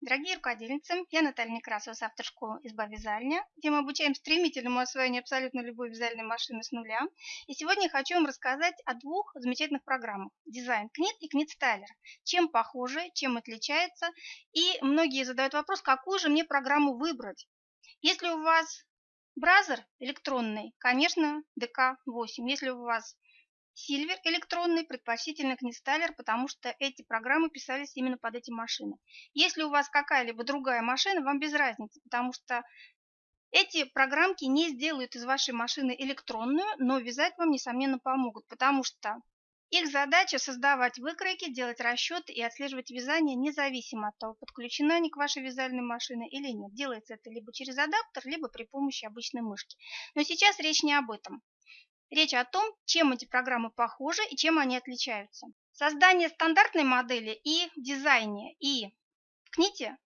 Дорогие рукодельницы, я Наталья Некрасова с автошколы «Изба вязальня», где мы обучаем стремительному освоению абсолютно любой вязальной машины с нуля. И сегодня я хочу вам рассказать о двух замечательных программах – «Дизайн Книт» и «Книт Стайлер». Чем похожи, чем отличаются. И многие задают вопрос, какую же мне программу выбрать. Если у вас браузер электронный, конечно, ДК-8. Если у вас Silver электронный, предпочтительно Книстайлер, потому что эти программы писались именно под эти машины. Если у вас какая-либо другая машина, вам без разницы, потому что эти программки не сделают из вашей машины электронную, но вязать вам, несомненно, помогут, потому что их задача создавать выкройки, делать расчеты и отслеживать вязание независимо от того, подключена они к вашей вязальной машине или нет. Делается это либо через адаптер, либо при помощи обычной мышки. Но сейчас речь не об этом. Речь о том, чем эти программы похожи и чем они отличаются. Создание стандартной модели и дизайне, и в КНИТе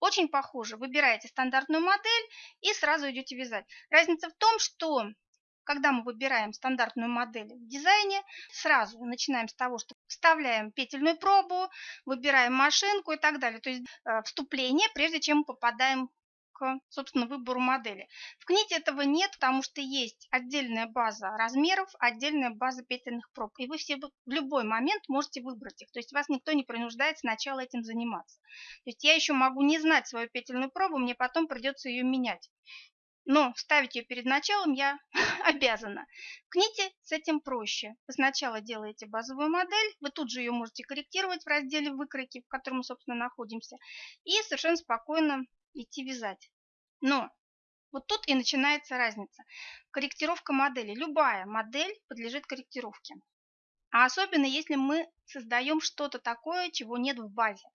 очень похоже. Выбираете стандартную модель и сразу идете вязать. Разница в том, что когда мы выбираем стандартную модель в дизайне, сразу начинаем с того, что вставляем петельную пробу, выбираем машинку и так далее. То есть э, вступление, прежде чем попадаем собственно, выбору модели. В книге этого нет, потому что есть отдельная база размеров, отдельная база петельных проб. И вы все в любой момент можете выбрать их. То есть вас никто не принуждает сначала этим заниматься. То есть я еще могу не знать свою петельную пробу, мне потом придется ее менять. Но ставить ее перед началом я обязана. В книге с этим проще. Вы сначала делаете базовую модель, вы тут же ее можете корректировать в разделе выкройки, в котором мы, собственно, находимся, и совершенно спокойно идти вязать. Но вот тут и начинается разница. Корректировка модели. Любая модель подлежит корректировке. А особенно, если мы создаем что-то такое, чего нет в базе.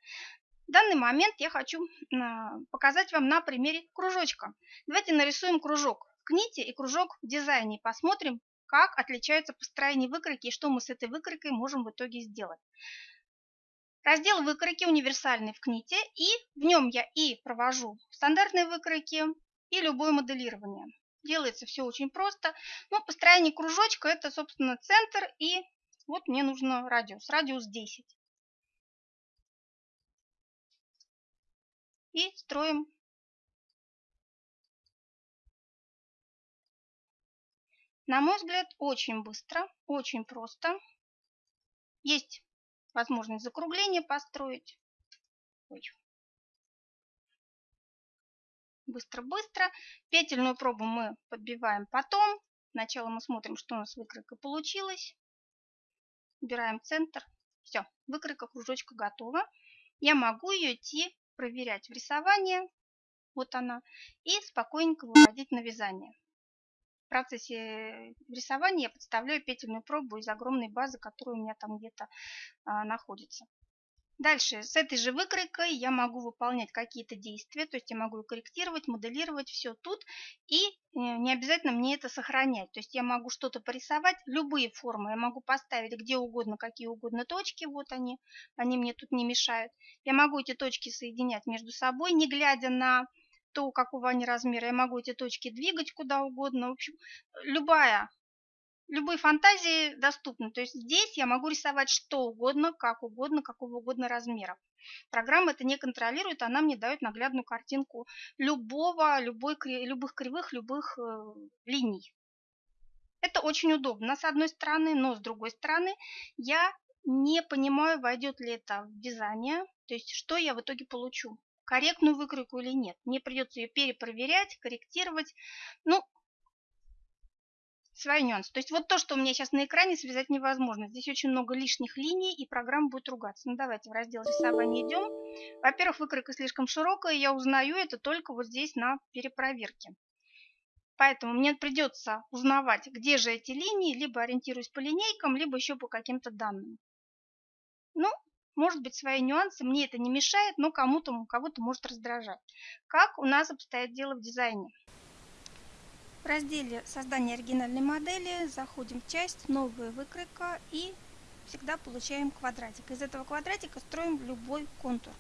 В данный момент я хочу а, показать вам на примере кружочка. Давайте нарисуем кружок в кните и кружок в дизайне. Посмотрим, как отличаются построение выкройки и что мы с этой выкройкой можем в итоге сделать. Раздел выкройки универсальный в КНИТе, и в нем я и провожу стандартные выкройки, и любое моделирование. Делается все очень просто. Но построение кружочка это, собственно, центр, и вот мне нужно радиус. Радиус 10. И строим На мой взгляд, очень быстро, очень просто. Есть возможность закругления построить. Быстро-быстро. Петельную пробу мы подбиваем потом. Сначала мы смотрим, что у нас выкройка получилась. Убираем центр. Все, выкройка кружочка готова. Я могу ее идти проверять в рисование. Вот она. И спокойненько выводить на вязание процессе рисования я подставляю петельную пробу из огромной базы, которая у меня там где-то а, находится. Дальше, с этой же выкройкой я могу выполнять какие-то действия, то есть я могу корректировать, моделировать все тут, и э, не обязательно мне это сохранять. То есть я могу что-то порисовать, любые формы, я могу поставить где угодно, какие угодно точки, вот они, они мне тут не мешают. Я могу эти точки соединять между собой, не глядя на то, какого они размера. Я могу эти точки двигать куда угодно. В общем, любая, любые фантазии доступны. То есть здесь я могу рисовать что угодно, как угодно, какого угодно размера. Программа это не контролирует, она мне дает наглядную картинку любого, любой, любых кривых, любых э, линий. Это очень удобно с одной стороны, но с другой стороны я не понимаю, войдет ли это в вязание, то есть что я в итоге получу корректную выкройку или нет. Мне придется ее перепроверять, корректировать. Ну, свои нюансы. То есть вот то, что у меня сейчас на экране, связать невозможно. Здесь очень много лишних линий, и программа будет ругаться. Ну, давайте в раздел рисования идем. Во-первых, выкройка слишком широкая, я узнаю это только вот здесь на перепроверке. Поэтому мне придется узнавать, где же эти линии, либо ориентируюсь по линейкам, либо еще по каким-то данным. Ну, может быть свои нюансы, мне это не мешает, но кому-то, кого-то может раздражать. Как у нас обстоит дело в дизайне? В разделе создания оригинальной модели заходим в часть «Новая выкройка» и всегда получаем квадратик. Из этого квадратика строим любой контур.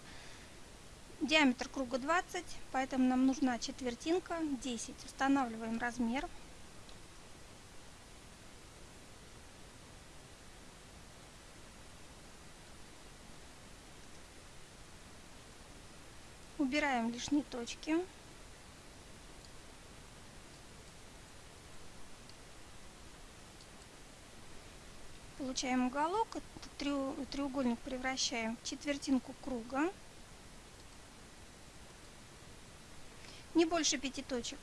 Диаметр круга 20, поэтому нам нужна четвертинка 10. Устанавливаем размер Убираем лишние точки. Получаем уголок, этот треугольник превращаем в четвертинку круга. Не больше пяти точек.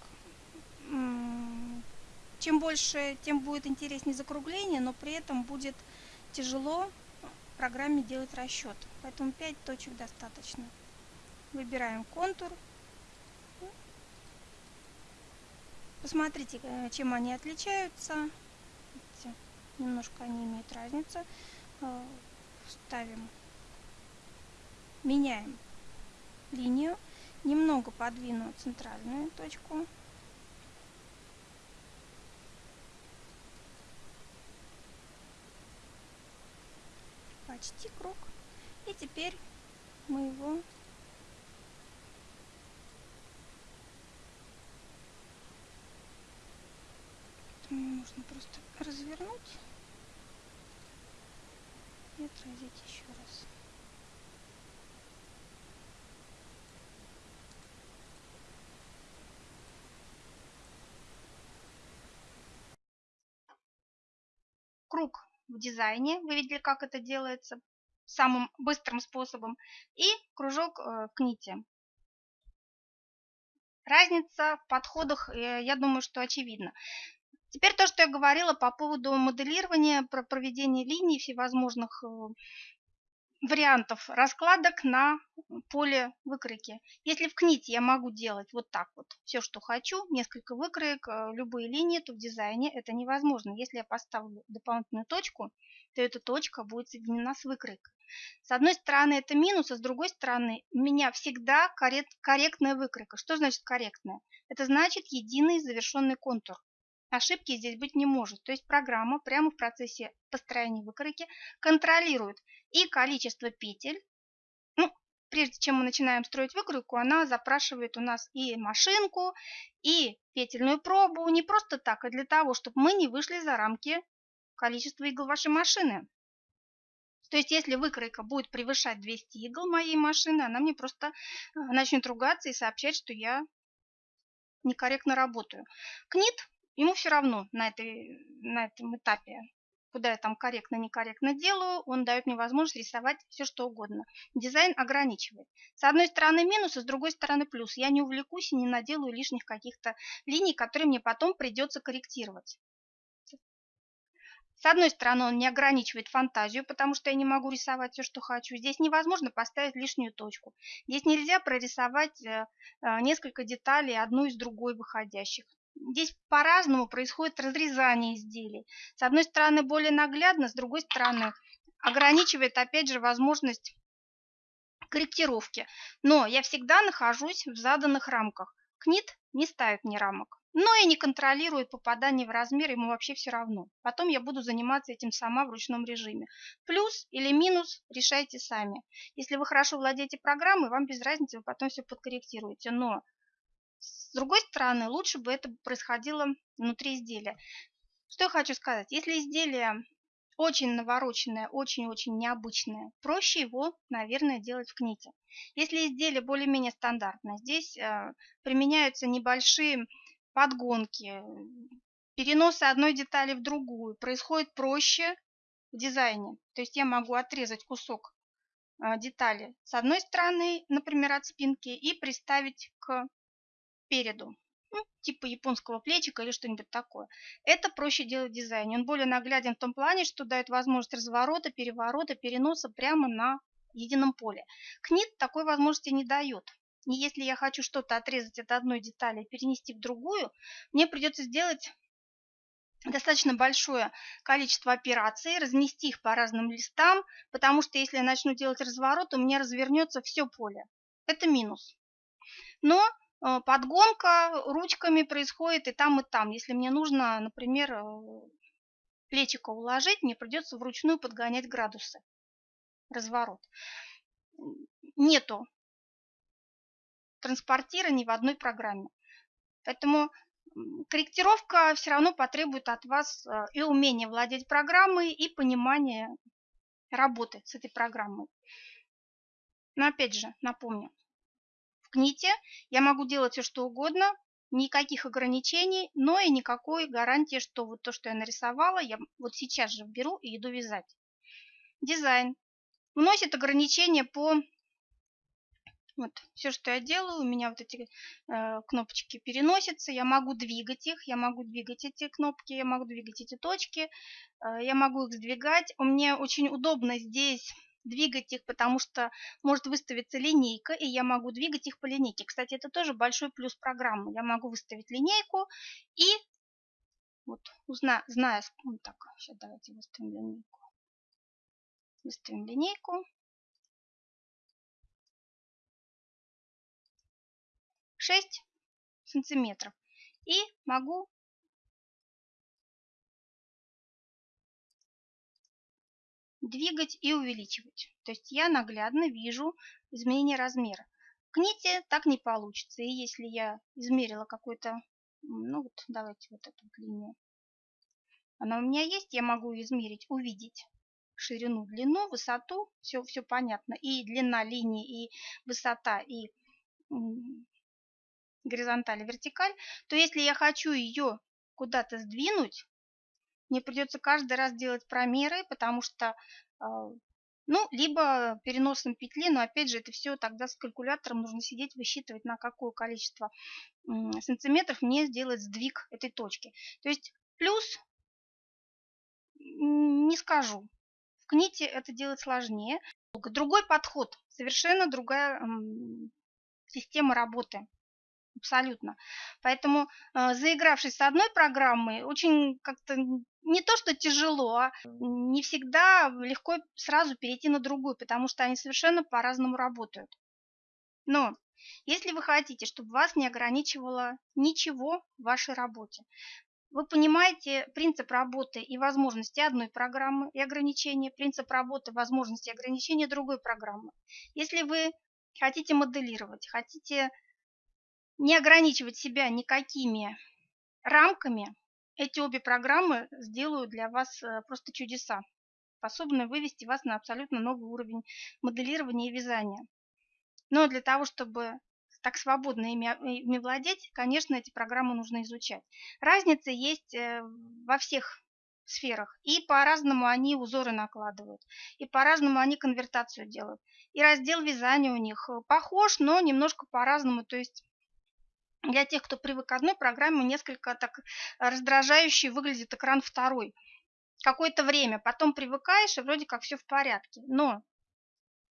Чем больше, тем будет интереснее закругление, но при этом будет тяжело программе делать расчет. Поэтому 5 точек достаточно. Выбираем контур. Посмотрите, э, чем они отличаются. Немножко они имеют разницу. Э, ставим, меняем линию. Немного подвину центральную точку. почти круг. И теперь мы его можно просто развернуть и отразить еще раз. Круг в дизайне. Вы видели, как это делается самым быстрым способом. И кружок э, к нити. Разница в подходах, э, я думаю, что очевидна. Теперь то, что я говорила по поводу моделирования, про проведение линий всевозможных э, вариантов раскладок на поле выкройки. Если в кните я могу делать вот так вот все, что хочу, несколько выкроек, э, любые линии, то в дизайне это невозможно. Если я поставлю дополнительную точку, то эта точка будет соединена с выкройкой. С одной стороны это минус, а с другой стороны у меня всегда корректная выкройка. Что значит корректная? Это значит единый завершенный контур. Ошибки здесь быть не может. То есть программа прямо в процессе построения выкройки контролирует и количество петель. Ну, прежде чем мы начинаем строить выкройку, она запрашивает у нас и машинку, и петельную пробу. Не просто так, а для того, чтобы мы не вышли за рамки количества игл вашей машины. То есть, если выкройка будет превышать 200 игл моей машины, она мне просто э, начнет ругаться и сообщать, что я некорректно работаю. КНИТ ему все равно на, этой, на этом этапе, куда я там корректно-некорректно делаю, он дает мне возможность рисовать все, что угодно. Дизайн ограничивает. С одной стороны минус, а с другой стороны плюс. Я не увлекусь и не наделаю лишних каких-то линий, которые мне потом придется корректировать. С одной стороны, он не ограничивает фантазию, потому что я не могу рисовать все, что хочу. Здесь невозможно поставить лишнюю точку. Здесь нельзя прорисовать э, э, несколько деталей, одну из другой выходящих. Здесь по-разному происходит разрезание изделий. С одной стороны более наглядно, с другой стороны ограничивает опять же возможность корректировки. Но я всегда нахожусь в заданных рамках. КНИТ не ставит мне рамок. Но и не контролирует попадание в размер, ему вообще все равно. Потом я буду заниматься этим сама в ручном режиме. Плюс или минус решайте сами. Если вы хорошо владеете программой, вам без разницы, вы потом все подкорректируете. Но с другой стороны, лучше бы это происходило внутри изделия. Что я хочу сказать? Если изделие очень навороченное, очень-очень необычное, проще его, наверное, делать в кните. Если изделие более-менее стандартное, здесь э, применяются небольшие подгонки, переносы одной детали в другую. Происходит проще в дизайне. То есть я могу отрезать кусок э, детали с одной стороны, например, от спинки, и приставить к переду. Ну, типа японского плечика или что-нибудь такое. Это проще делать в дизайне. Он более нагляден в том плане, что дает возможность разворота, переворота, переноса прямо на едином поле. КНИТ такой возможности не дает. И если я хочу что-то отрезать от одной детали и перенести в другую, мне придется сделать достаточно большое количество операций, разнести их по разным листам, потому что если я начну делать разворот, у меня развернется все поле. Это минус. Но подгонка ручками происходит и там, и там. Если мне нужно, например, э, плечико уложить, мне придется вручную подгонять градусы. Разворот. Нету транспортира ни в одной программе. Поэтому корректировка все равно потребует от вас э, и умения владеть программой, и понимания работы с этой программой. Но опять же, напомню, В кните я могу делать все, что угодно, никаких ограничений, но и никакой гарантии, что вот то, что я нарисовала, я вот сейчас же беру и иду вязать. Дизайн. Вносит ограничения по... Вот, все, что я делаю, у меня вот эти э, кнопочки переносятся, я могу двигать их, я могу двигать эти кнопки, я могу двигать эти точки, э, я могу их сдвигать. У меня очень удобно здесь двигать их, потому что может выставиться линейка, и я могу двигать их по линейке. Кстати, это тоже большой плюс программы. Я могу выставить линейку и вот, узна, зная, ну, так, сейчас давайте выставим линейку. Выставим линейку. 6 сантиметров. И могу двигать и увеличивать. То есть я наглядно вижу изменение размера. В кните так не получится. И если я измерила какой-то, ну вот давайте вот эту линию, она у меня есть, я могу измерить, увидеть ширину, длину, высоту, все, все понятно. И длина линии, и высота, и горизонталь, и вертикаль, то если я хочу ее куда-то сдвинуть, мне придется каждый раз делать промеры, потому что, а, ну, либо переносом петли, но опять же это все тогда с калькулятором нужно сидеть, высчитывать, на какое количество сантиметров мне сделать сдвиг этой точки. То есть плюс не скажу. В кните это делать сложнее. Другой подход, совершенно другая система работы. Абсолютно. Поэтому, э, заигравшись с одной программой, очень как-то не то, что тяжело, а не всегда легко сразу перейти на другую, потому что они совершенно по-разному работают. Но если вы хотите, чтобы вас не ограничивало ничего в вашей работе, вы понимаете принцип работы и возможности одной программы и ограничения, принцип работы, возможности и ограничения другой программы. Если вы хотите моделировать, хотите не ограничивать себя никакими рамками, эти обе программы сделают для вас э, просто чудеса, способны вывести вас на абсолютно новый уровень моделирования и вязания. Но для того, чтобы так свободно ими, ими владеть, конечно, эти программы нужно изучать. Разница есть э, во всех сферах. И по-разному они узоры накладывают, и по-разному они конвертацию делают. И раздел вязания у них э, похож, но немножко по-разному. То есть для тех, кто привык к одной программе, несколько так раздражающе выглядит экран второй. Какое-то время, потом привыкаешь, и вроде как все в порядке. Но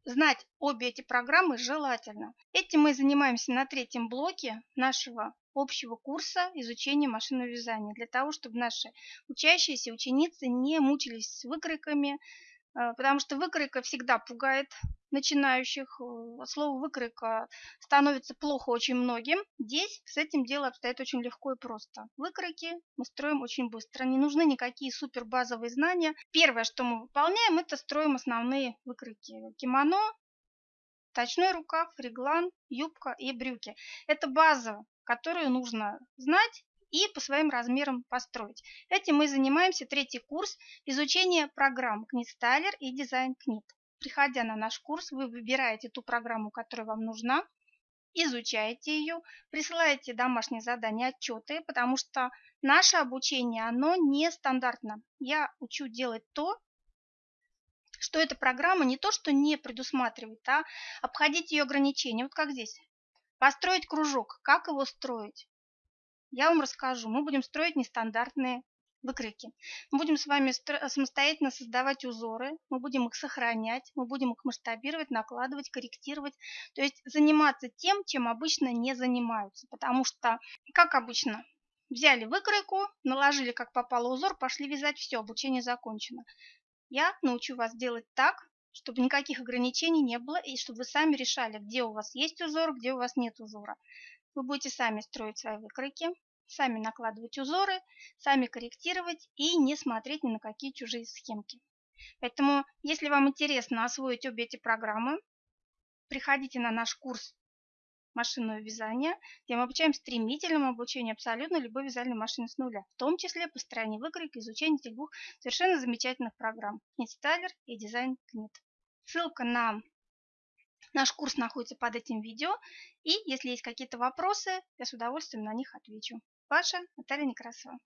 знать обе эти программы желательно. Этим мы занимаемся на третьем блоке нашего общего курса изучения машинного вязания, для того, чтобы наши учащиеся ученицы не мучились с выкройками, э, потому что выкройка всегда пугает начинающих. Э, слово выкройка становится плохо очень многим. Здесь с этим дело обстоит очень легко и просто. Выкройки мы строим очень быстро. Не нужны никакие супер базовые знания. Первое, что мы выполняем, это строим основные выкройки. Кимоно, точной рукав, реглан, юбка и брюки. Это база, которую нужно знать и по своим размерам построить. Этим мы занимаемся третий курс изучения программ Книт-Стайлер и Дизайн Книт. Приходя на наш курс, вы выбираете ту программу, которая вам нужна, изучаете ее, присылаете домашние задания, отчеты, потому что наше обучение, оно нестандартно. Я учу делать то, что эта программа не то, что не предусматривает, а обходить ее ограничения. Вот как здесь. Построить кружок. Как его строить? Я вам расскажу. Мы будем строить нестандартные выкройки. Мы будем с вами самостоятельно создавать узоры, мы будем их сохранять, мы будем их масштабировать, накладывать, корректировать. То есть заниматься тем, чем обычно не занимаются. Потому что, как обычно, взяли выкройку, наложили как попало узор, пошли вязать, все, обучение закончено. Я научу вас делать так, чтобы никаких ограничений не было, и чтобы вы сами решали, где у вас есть узор, где у вас нет узора. Вы будете сами строить свои выкройки, сами накладывать узоры, сами корректировать и не смотреть ни на какие чужие схемки. Поэтому, если вам интересно освоить обе эти программы, приходите на наш курс машинного вязания, где мы обучаем стремительному обучению абсолютно любой вязальной машины с нуля, в том числе построение выкройки, изучение этих двух совершенно замечательных программ – Knit и Design Knit. Ссылка на Наш курс находится под этим видео, и если есть какие-то вопросы, я с удовольствием на них отвечу. Ваша Наталья Некрасова.